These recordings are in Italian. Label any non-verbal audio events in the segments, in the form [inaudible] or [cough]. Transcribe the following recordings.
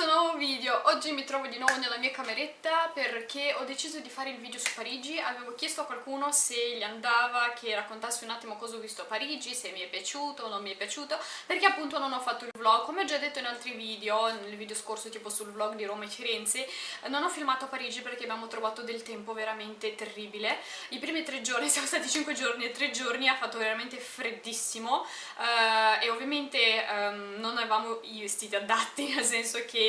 questo nuovo video. Oggi mi trovo di nuovo nella mia cameretta perché ho deciso di fare il video su Parigi. Avevo chiesto a qualcuno se gli andava che raccontassi un attimo cosa ho visto a Parigi, se mi è piaciuto o non mi è piaciuto, perché appunto non ho fatto il vlog. Come ho già detto in altri video, nel video scorso tipo sul vlog di Roma e Firenze, non ho filmato a Parigi perché abbiamo trovato del tempo veramente terribile. I primi tre giorni, [laughs] siamo stati cinque giorni e tre giorni, ha fatto veramente freddissimo uh, e ovviamente um, non avevamo i vestiti adatti, [laughs] nel senso che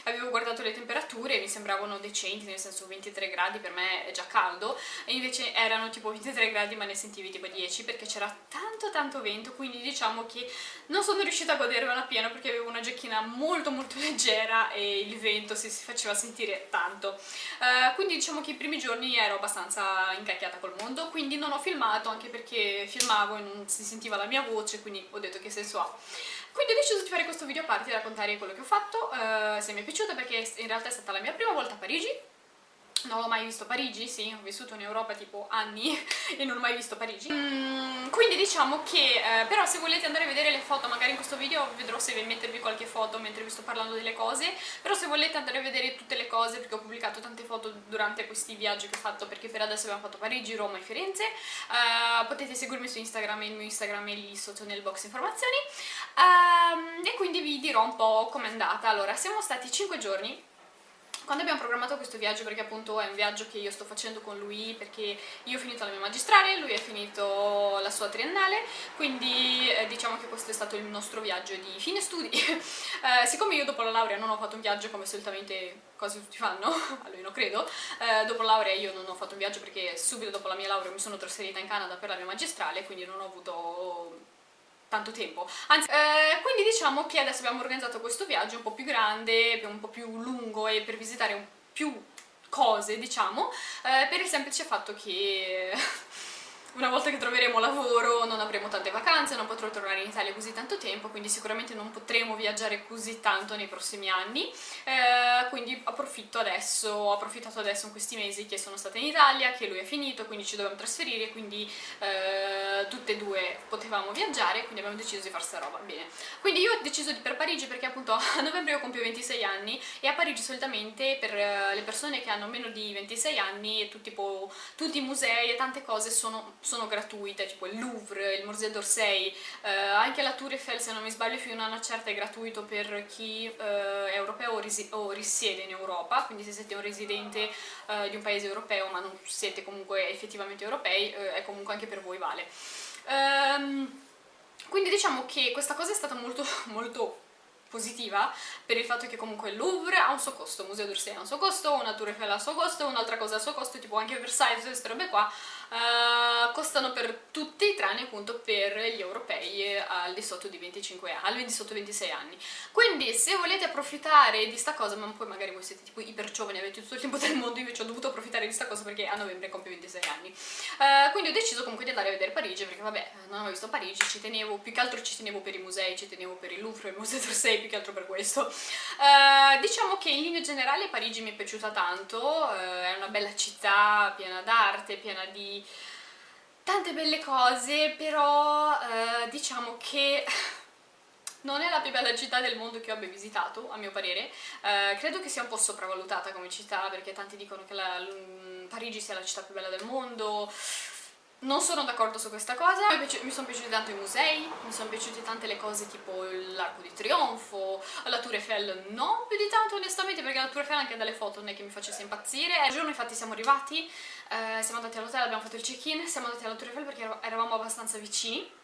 avevo guardato le temperature e mi sembravano decenti, nel senso 23 gradi per me è già caldo, e invece erano tipo 23 gradi ma ne sentivi tipo 10 perché c'era tanto tanto vento, quindi diciamo che non sono riuscita a godermela pieno perché avevo una giacchina molto molto [laughs] leggera e il vento si, si faceva sentire tanto. Uh, quindi diciamo che i primi giorni ero abbastanza incacchiata col mondo, quindi non ho filmato anche perché filmavo e non si sentiva la mia voce, quindi ho detto che senso ha. Quindi ho deciso di fare questo video a parte e raccontare quello che ho fatto, uh, se mi è piaciuto perché in realtà è stata la mia prima volta a Parigi, non ho mai visto Parigi, sì, ho vissuto in Europa tipo anni [laughs] e non ho mai visto Parigi. Mm, quindi diciamo che, eh, però se volete andare a vedere le foto, magari in questo video vedrò se mettervi qualche foto mentre vi sto parlando delle cose. Però se volete andare a vedere tutte le cose, perché ho pubblicato tante foto durante questi viaggi che ho fatto perché per adesso abbiamo fatto Parigi, Roma e Firenze eh, potete seguirmi su Instagram, il mio Instagram è lì sotto nel box informazioni. Eh, e quindi vi dirò un po' com'è andata. Allora, siamo stati 5 giorni quando abbiamo programmato questo viaggio, perché appunto è un viaggio che io sto facendo con lui perché io ho finito la mia magistrale, lui ha finito la sua triennale, quindi eh, diciamo che questo è stato il nostro viaggio di fine studi. [laughs] eh, siccome io dopo la laurea non ho fatto un viaggio come solitamente quasi tutti fanno, [laughs] almeno credo, eh, dopo la laurea io non ho fatto un viaggio perché subito dopo la mia laurea mi sono trasferita in Canada per la mia magistrale, quindi non ho avuto tanto tempo. Anzi eh, quindi diciamo che adesso abbiamo organizzato questo viaggio un po' più grande un po' più lungo e per visitare più cose diciamo eh, per il semplice fatto che una volta che troveremo lavoro non avremo tante vacanze, non potrò tornare in Italia così tanto tempo, quindi sicuramente non potremo viaggiare così tanto nei prossimi anni, eh, quindi approfitto adesso, ho approfittato adesso in questi mesi che sono stata in Italia, che lui è finito, quindi ci dobbiamo trasferire, quindi eh, tutte e due potevamo viaggiare, quindi abbiamo deciso di fare sta roba, bene. Quindi io ho deciso di per Parigi perché appunto [laughs] a novembre io compio 26 anni e a Parigi solitamente per eh, le persone che hanno meno di 26 anni tipo, tutti i musei e tante cose sono sono gratuite, tipo il Louvre, il Musée d'Orsay, eh, anche la Tour Eiffel se non mi sbaglio fino a una certa è gratuito per chi eh, è europeo o, o, risiede in Europa, quindi se siete un residente eh, di un paese europeo ma non siete comunque effettivamente europei, eh, è comunque anche per voi vale. Um, quindi diciamo che questa cosa è stata molto, [laughs] molto positiva per il fatto che comunque il Louvre ha un suo costo, il Museo d'Orsay ha un suo costo, una Tour Eiffel ha un suo costo, un'altra cosa ha un suo costo, tipo anche Versailles, queste robe qua, uh, costano per tutti tranne appunto per gli europei al di sotto di 25 anni, al di sotto 26 anni. Quindi se volete approfittare di sta cosa, ma poi magari voi siete tipo iper giovani, avete tutto il tempo del mondo, invece ho dovuto approfittare di sta cosa perché a novembre compio 26 anni. Uh, quindi ho deciso comunque di andare a vedere Parigi perché vabbè, non avevo visto Parigi, ci tenevo, più che altro ci tenevo per i musei, ci tenevo per il Louvre, il Museo d'Orsay, più che altro per questo. Uh, diciamo che in linea generale Parigi mi è piaciuta tanto, uh, è una bella città piena d'arte, piena di tante belle cose, però uh, diciamo che [laughs] non è la più bella città del mondo che io abbia visitato, a mio parere. Credo che sia un po' sopravvalutata come città, perché tanti dicono che la, Parigi sia la città più bella del mondo, non sono d'accordo su questa cosa, mi sono piaciuti tanto i musei, mi sono piaciute tante le cose tipo l'Arco di Trionfo, la Tour Eiffel non più di tanto onestamente perché la Tour Eiffel anche dalle foto non è che mi facesse impazzire. Il giorno infatti siamo arrivati, eh, siamo andati all'hotel, abbiamo fatto il check-in, siamo andati alla Tour Eiffel perché eravamo abbastanza vicini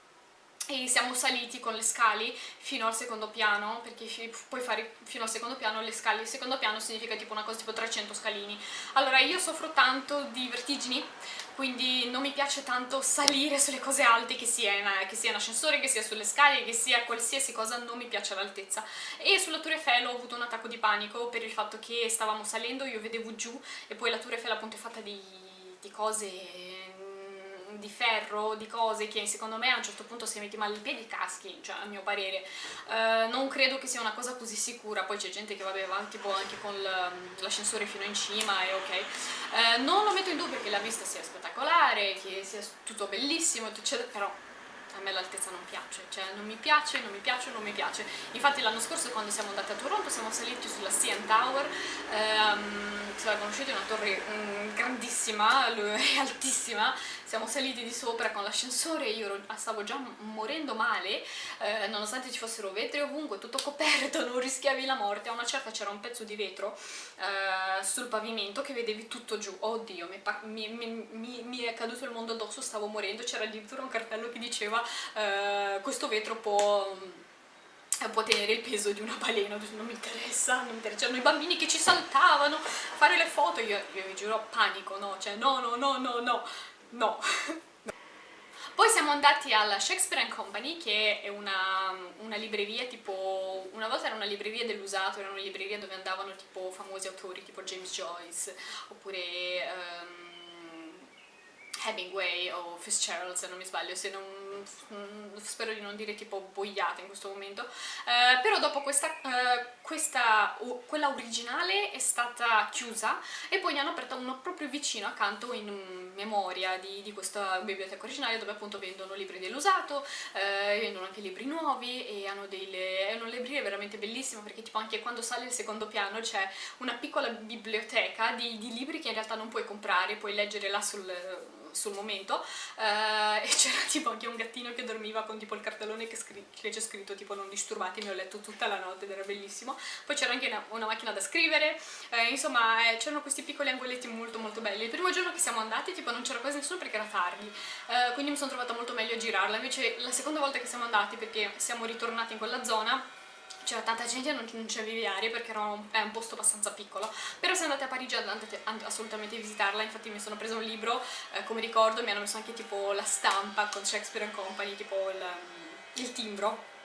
e siamo saliti con le scale fino al secondo piano perché puoi fare fino al secondo piano le scale. Il secondo piano significa tipo una cosa tipo 300 scalini. Allora io soffro tanto di vertigini quindi non mi piace tanto salire sulle cose alte che sia, in, che sia in ascensore, che sia sulle scale, che sia qualsiasi cosa, non mi piace l'altezza e sulla Tour Eiffel ho avuto un attacco di panico per il fatto che stavamo salendo, io vedevo giù e poi la Tour Eiffel appunto è fatta di, di cose di ferro, di cose che secondo me a un certo punto se metti male i piedi caschi, cioè a mio parere. Uh, non credo che sia una cosa così sicura, poi c'è gente che vabbè va tipo anche con l'ascensore fino in cima e ok. Uh, non lo metto in dubbio che la vista sia spettacolare, che sia tutto bellissimo, eccetera, però a me l'altezza non piace, cioè non mi piace, non mi piace, non mi piace. Infatti l'anno scorso quando siamo andati a Toronto siamo saliti sulla CN Tower, ehm, se la conoscete è una torre mm, grandissima, [laughs] altissima, siamo saliti di sopra con l'ascensore, io stavo già morendo male, eh, nonostante ci fossero vetri ovunque, tutto coperto, [laughs] non rischiavi la morte, a una certa c'era un pezzo di vetro eh, sul pavimento che vedevi tutto giù, oddio, mi, mi, mi, mi, è caduto il mondo addosso, stavo morendo, c'era addirittura un cartello che diceva eh, questo vetro può può tenere il peso di una balena, non mi interessa, non mi interessa, c'erano i bambini che ci saltavano a fare le foto, io, io vi giuro panico, no, cioè no, no, no, no, no, no. [laughs] Poi siamo andati alla Shakespeare Company, che è una, una, libreria tipo... Una volta era una libreria dell'usato, era una libreria dove andavano tipo famosi autori tipo James Joyce, oppure... Um, Hemingway o Fitzgerald se non mi sbaglio, se non spero di non dire tipo boiate in questo momento, eh, però dopo questa, eh, questa quella originale è stata chiusa e poi ne hanno aperta uno proprio vicino accanto in memoria di, di questa biblioteca originale dove appunto vendono libri dell'usato, eh, vendono anche libri nuovi e hanno delle, è una libreria veramente bellissima perché tipo anche quando sale il secondo piano c'è una piccola biblioteca di, di libri che in realtà non puoi comprare, puoi leggere là sul sul momento eh, e [laughs] c'era tipo anche un gattino che dormiva con tipo il cartellone che, che c'è scritto tipo non disturbatemi, ho letto tutta la notte ed era bellissimo. Poi c'era anche una, una, macchina da scrivere eh, insomma eh, c'erano questi piccoli angoletti molto molto belli. Il primo giorno che siamo andati tipo non c'era quasi nessuno perché era tardi eh, quindi mi sono trovata molto meglio a girarla. Invece la seconda volta che siamo andati perché siamo ritornati in quella zona c'era tanta gente e non, non c'avevi aria perché un, è un posto abbastanza piccolo. Però se andate a Parigi andate assolutamente a visitarla. Infatti mi sono preso un libro eh, come ricordo mi hanno messo anche tipo la stampa con Shakespeare Company tipo il, il timbro.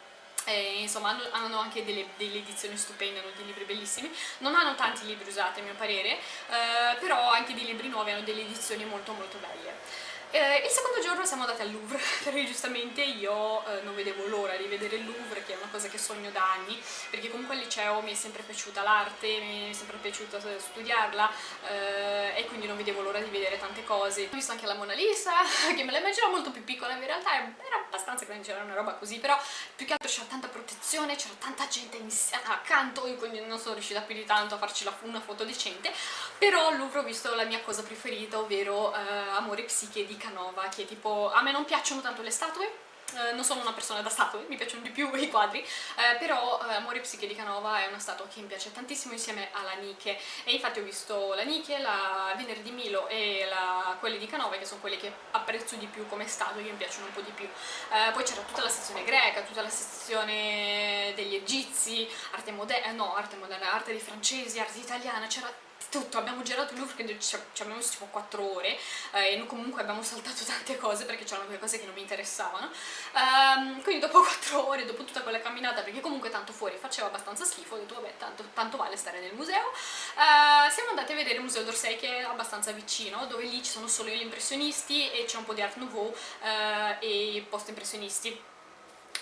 E, insomma hanno, hanno anche delle, delle, edizioni stupende, hanno dei libri bellissimi. Non hanno tanti libri usati a mio parere eh, però anche dei libri nuovi hanno delle edizioni molto molto belle eh, il secondo giorno siamo andati al Louvre, [laughs] perché giustamente io eh, non vedevo l'ora di vedere il Louvre, che è una cosa che sogno da anni, perché comunque al liceo mi è sempre piaciuta l'arte, mi è sempre piaciuto studiarla eh, e quindi non vedevo l'ora di vedere tante cose. Ho visto anche la Mona Lisa, [laughs] che me la immaginavo molto più piccola, in realtà era abbastanza grande, c'era una roba così, però più che altro c'era tanta protezione, c'era tanta gente accanto, quindi non sono riuscita più di tanto a farci una foto decente, però al Louvre ho visto la mia cosa preferita, ovvero eh, Amore Psiche di Canova, che tipo, a me non piacciono tanto le statue, eh, non sono una persona da statue, mi piacciono di più [laughs] i quadri, eh, però eh, Amore Psiche di Canova è una statua che mi piace tantissimo insieme alla Nike e infatti ho visto la Nike, la Venere di Milo e la, quelle di Canova che sono quelle che apprezzo di più come statue, che mi piacciono un po' di più. Eh, poi c'era tutta la sezione greca, tutta la sezione degli egizi, arte moderna, no, arte moderna, arte dei francesi, arte italiana, c'era tutto, abbiamo girato il Louvre che ci abbiamo messo tipo 4 ore eh, e comunque abbiamo saltato [laughs] tante cose perché c'erano quelle cose che non mi interessavano. Um, quindi dopo [laughs] 4 ore, dopo tutta quella camminata perché comunque tanto fuori faceva abbastanza schifo ho detto vabbè tanto, tanto vale stare nel museo. Uh, siamo andati a vedere il museo d'Orsay che è abbastanza vicino dove lì ci sono solo gli impressionisti e c'è un po' di art nouveau uh, e post impressionisti.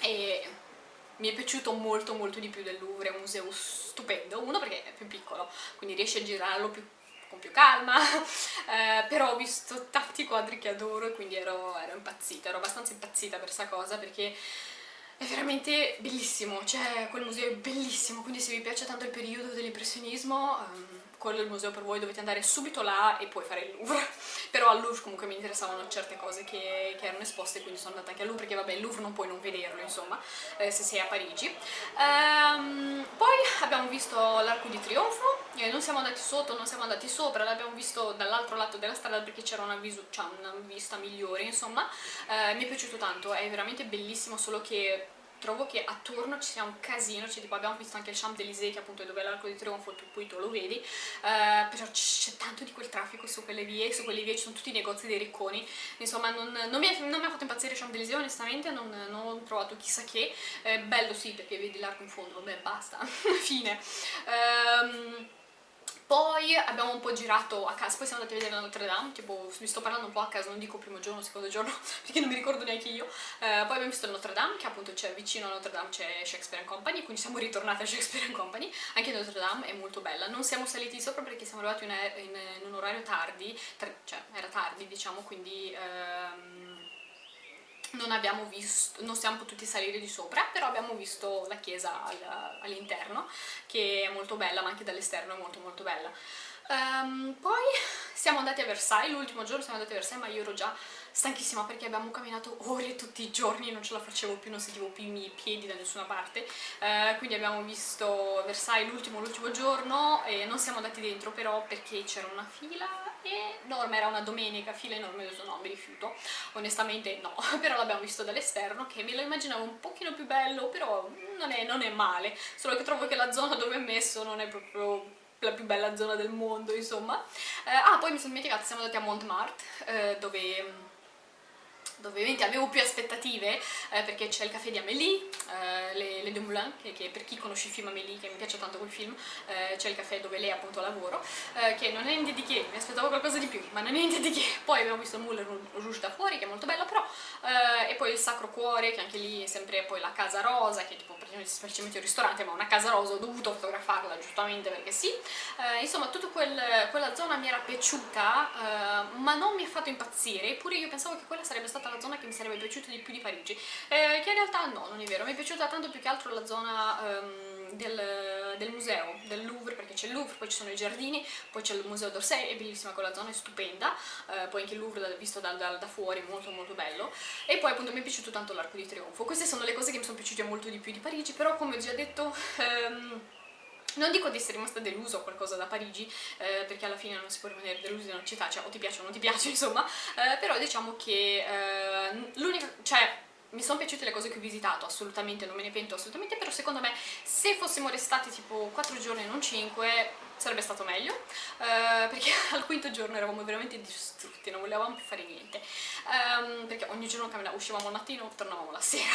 E mi è piaciuto molto molto di più del Louvre, è un museo stupendo, uno perché è più piccolo, quindi riesce a girarlo più, con più calma, [laughs] eh, però ho visto tanti quadri che adoro e quindi ero, ero impazzita, ero abbastanza impazzita per questa cosa perché è veramente bellissimo, cioè quel museo è bellissimo, quindi se vi piace tanto il periodo dell'impressionismo um, quello è il museo per voi, dovete andare subito là e poi fare il Louvre. [laughs] Però al Louvre comunque mi interessavano certe cose che, che erano esposte, quindi sono andata anche al Louvre, perché vabbè il Louvre non puoi non vederlo, insomma, eh, se sei a Parigi. Um, poi abbiamo visto l'Arco di Trionfo, non siamo andati sotto, non siamo andati sopra, l'abbiamo visto dall'altro lato della strada perché c'era una, cioè una, vista migliore, insomma. Eh, mi è piaciuto tanto, è veramente bellissimo, solo che trovo che attorno ci sia un casino, cioè tipo abbiamo visto anche il Champs-Élysées che appunto è dove è l'arco di trionfo, tu poi tu lo vedi, uh, però c'è tanto di quel traffico su quelle vie, su quelle vie ci sono tutti i negozi dei ricconi, insomma non, non, mi, è, non mi, ha fatto impazzire Champs-Élysées onestamente, non, non, ho trovato chissà che, eh, bello sì perché vedi l'arco in fondo, vabbè basta, [laughs] fine. Um, poi abbiamo un po' girato a casa, poi siamo andati a vedere Notre Dame, tipo vi sto parlando un po' a casa, non dico primo giorno, secondo giorno, [laughs] perché non mi ricordo neanche io. Eh, poi abbiamo visto il Notre Dame, che appunto c'è vicino a Notre Dame c'è Shakespeare Company, quindi siamo ritornati a Shakespeare Company. Anche Notre Dame è molto bella. Non siamo saliti sopra perché siamo arrivati in, in, in un orario tardi, cioè era tardi diciamo, quindi... Ehm, non abbiamo visto, non siamo potuti salire di sopra, però abbiamo visto la chiesa all'interno, che è molto bella, ma anche dall'esterno è molto molto bella. Um, poi siamo andati a Versailles, l'ultimo giorno siamo andati a Versailles, ma io ero già stanchissima perché abbiamo camminato ore tutti i giorni, non ce la facevo più, non sentivo più i miei piedi da nessuna parte, uh, quindi abbiamo visto Versailles l'ultimo l'ultimo giorno e non siamo andati dentro però perché c'era una fila enorme, era una domenica, fila enorme, io no, mi rifiuto, onestamente no, [laughs] però l'abbiamo visto dall'esterno che me lo immaginavo un pochino più bello, però non è, non è male, solo che trovo che la zona dove è messo non è proprio la più bella zona del mondo, insomma. Eh, ah, poi mi sono dimenticata, siamo andati a Montmartre, eh, dove ovviamente avevo più aspettative eh, perché c'è il caffè di Amélie, eh, Le, Le Deux Moulins, che, che, per chi conosce il film Amélie, che mi piace tanto quel film, eh, c'è il caffè dove lei appunto lavora, eh, che non è niente di che, mi aspettavo qualcosa di più, ma non è niente di che. Poi abbiamo visto il Moulin Rouge da fuori, che è molto bello, però, eh, e poi il Sacro Cuore, che anche lì è sempre poi la Casa Rosa, che è tipo semplicemente un ristorante, ma una Casa Rosa, ho dovuto fotografarla giustamente perché sì. Eh, insomma, tutta quel, quella zona mi era piaciuta, ma non mi ha fatto impazzire, eppure io pensavo che quella sarebbe stata la zona che mi sarebbe piaciuta di più di Parigi, eh, che in realtà no, non è vero, mi è piaciuta tanto più che altro la zona um, del, del, museo, del Louvre, perché c'è il Louvre, poi ci sono i giardini, poi c'è il museo d'Orsay, è bellissima quella zona, è stupenda, eh, poi anche il Louvre visto da, da, da fuori, molto molto bello, e poi appunto mi è piaciuto tanto l'Arco di Trionfo, queste sono le cose che mi sono piaciute molto di più di Parigi, però come ho già detto... Um, non dico di essere rimasta deluso o qualcosa da Parigi, eh, perché alla fine non si può rimanere delusi in una città, cioè o ti piace o non ti piace, [laughs] insomma, eh, però diciamo che eh, l'unica, cioè mi sono piaciute le cose che ho visitato, assolutamente, non me ne pento assolutamente, però secondo me se fossimo restati tipo 4 giorni e non 5 sarebbe stato meglio, eh, perché [laughs] al quinto giorno eravamo veramente distrutti, non volevamo più fare niente, um, perché ogni giorno uscivamo al mattino, tornavamo la sera.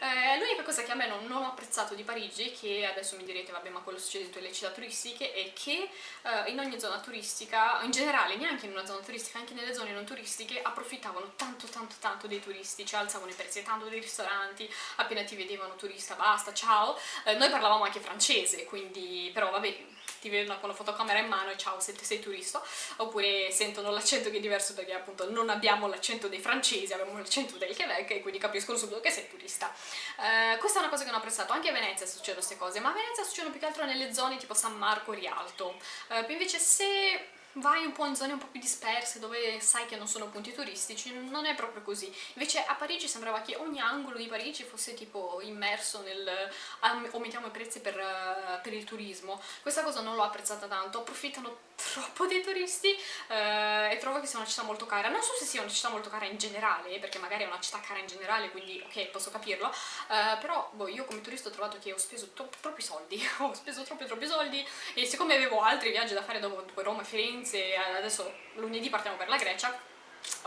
Eh, L'unica cosa che a me non, non, ho apprezzato di Parigi, che adesso mi direte vabbè ma quello succede in tutte le città turistiche, è che eh, in ogni zona turistica, in generale neanche in una zona turistica, anche nelle zone non turistiche, approfittavano tanto tanto tanto dei turisti, cioè alzavano i prezzi tanto dei ristoranti, appena ti vedevano turista basta, ciao. Eh, noi parlavamo anche francese, quindi però vabbè ti vedono con la fotocamera in mano e ciao se sei turista, oppure sentono l'accento che è diverso perché appunto non abbiamo l'accento dei francesi, abbiamo l'accento del Quebec e quindi capiscono subito che sei turista. Uh, questa è una cosa che non ho apprezzato, anche a Venezia succedono queste cose, ma a Venezia succedono più che altro nelle zone tipo San Marco, Rialto. Uh, invece se vai un po' in zone un po' più disperse dove sai che non sono punti turistici, non è proprio così. Invece a Parigi sembrava che ogni angolo di Parigi fosse tipo immerso nel aumentiamo i prezzi per, per il turismo. Questa cosa non l'ho apprezzata tanto, approfittano troppo dei turisti uh, e trovo che sia una città molto cara. Non so se sia una città molto cara in generale, perché magari è una città cara in generale, quindi ok, posso capirlo, uh, però boh, io come turista ho trovato che ho speso troppi soldi, [laughs] ho speso troppi troppi soldi e siccome avevo altri viaggi da fare dopo Roma e Firenze Firenze, adesso lunedì partiamo per la Grecia,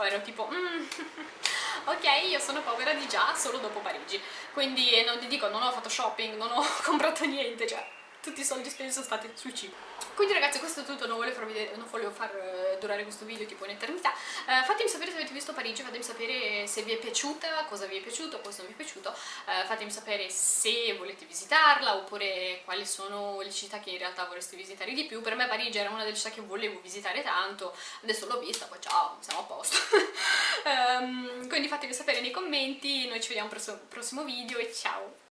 ero tipo, mm, [laughs] ok, io sono povera di già solo dopo Parigi, quindi non ti dico, non ho fatto shopping, non ho [laughs] comprato niente, cioè tutti i soldi spesi sono stati sul cibo. Quindi ragazzi questo è tutto, non volevo, vedere, non volevo far eh, durare questo video tipo un'eternità. Uh, fatemi sapere se avete visto Parigi, fatemi sapere se vi è piaciuta, cosa vi è piaciuto, cosa non vi è piaciuto. Uh, fatemi sapere se volete visitarla oppure quali sono le città che in realtà vorreste visitare di più. Per me Parigi era una delle città che volevo visitare tanto, adesso l'ho vista, poi ciao, siamo a posto. um, [laughs] quindi fatemi sapere nei commenti, noi ci vediamo al prossimo video e ciao!